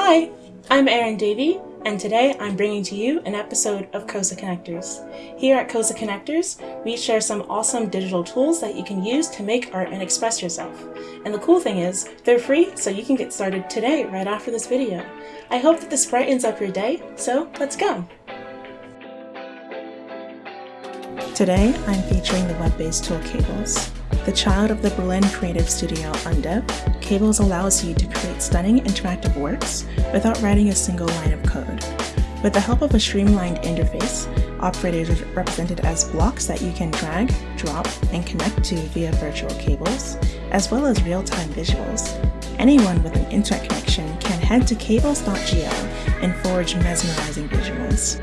Hi, I'm Erin Davey, and today I'm bringing to you an episode of COSA Connectors. Here at COSA Connectors, we share some awesome digital tools that you can use to make art and express yourself. And the cool thing is, they're free, so you can get started today right after this video. I hope that this brightens up your day, so let's go! Today, I'm featuring the web-based tool Cables. The child of the Berlin creative studio Undev, Cables allows you to create stunning interactive works without writing a single line of code. With the help of a streamlined interface, operators are represented as blocks that you can drag, drop, and connect to via virtual cables, as well as real-time visuals. Anyone with an internet connection can head to cables.gl and forge mesmerizing visuals.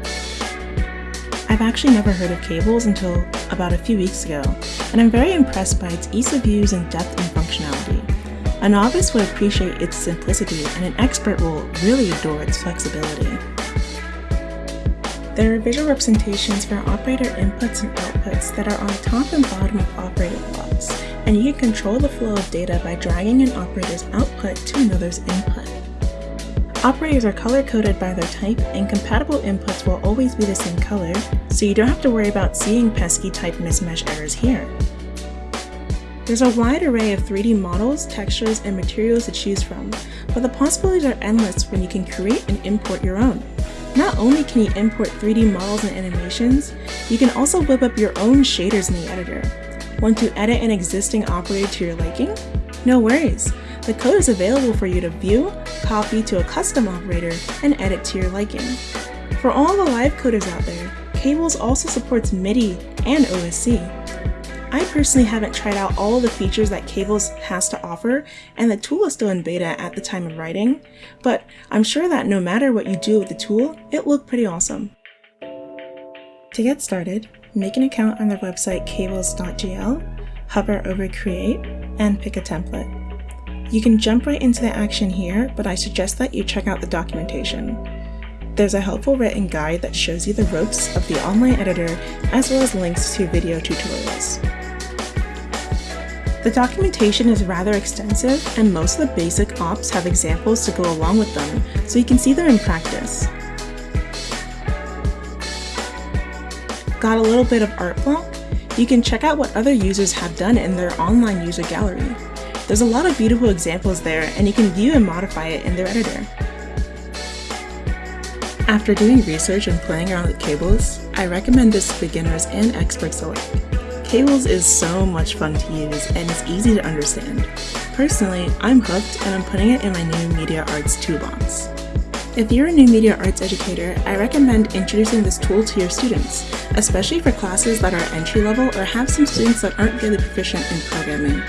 I've actually never heard of cables until about a few weeks ago, and I'm very impressed by its ease of use and depth and functionality. A novice would appreciate its simplicity, and an expert will really adore its flexibility. There are visual representations for operator inputs and outputs that are on top and bottom of operator blocks, and you can control the flow of data by dragging an operator's output to another's input. Operators are color-coded by their type, and compatible inputs will always be the same color, so you don't have to worry about seeing pesky type mismatch errors here. There's a wide array of 3D models, textures, and materials to choose from, but the possibilities are endless when you can create and import your own. Not only can you import 3D models and animations, you can also whip up your own shaders in the editor. Want to edit an existing operator to your liking? No worries! The code is available for you to view, copy to a custom operator, and edit to your liking. For all the live coders out there, Cables also supports MIDI and OSC. I personally haven't tried out all the features that Cables has to offer, and the tool is still in beta at the time of writing, but I'm sure that no matter what you do with the tool, it looked pretty awesome. To get started, make an account on their website cables.gl, hover over Create, and pick a template. You can jump right into the action here, but I suggest that you check out the documentation. There's a helpful written guide that shows you the ropes of the online editor as well as links to video tutorials. The documentation is rather extensive and most of the basic ops have examples to go along with them so you can see them in practice. Got a little bit of art block? You can check out what other users have done in their online user gallery. There's a lot of beautiful examples there and you can view and modify it in their editor. After doing research and playing around with cables, I recommend this to beginners and experts alike. Cables is so much fun to use and it's easy to understand. Personally, I'm hooked and I'm putting it in my new media arts toolbox. If you're a new media arts educator, I recommend introducing this tool to your students, especially for classes that are entry level or have some students that aren't really proficient in programming.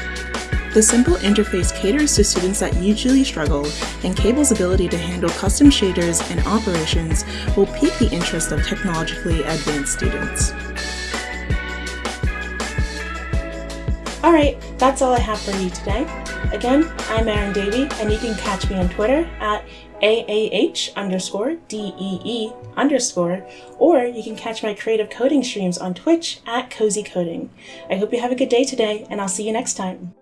The simple interface caters to students that usually struggle, and Cable's ability to handle custom shaders and operations will pique the interest of technologically advanced students. Alright, that's all I have for you today. Again, I'm Erin Davey, and you can catch me on Twitter at AAH underscore DEE underscore, or you can catch my creative coding streams on Twitch at Cozy Coding. I hope you have a good day today, and I'll see you next time.